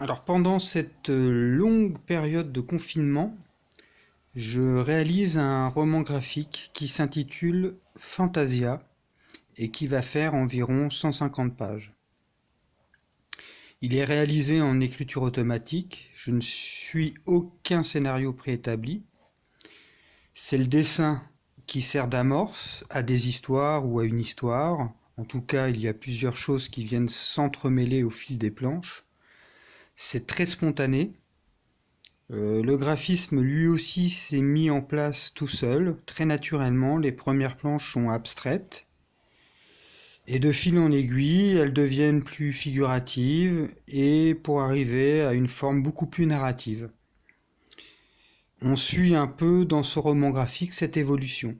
Alors pendant cette longue période de confinement, je réalise un roman graphique qui s'intitule Fantasia et qui va faire environ 150 pages. Il est réalisé en écriture automatique, je ne suis aucun scénario préétabli. C'est le dessin qui sert d'amorce à des histoires ou à une histoire. En tout cas, il y a plusieurs choses qui viennent s'entremêler au fil des planches. C'est très spontané. Euh, le graphisme lui aussi s'est mis en place tout seul, très naturellement. Les premières planches sont abstraites. Et de fil en aiguille, elles deviennent plus figuratives et pour arriver à une forme beaucoup plus narrative. On suit un peu dans ce roman graphique cette évolution.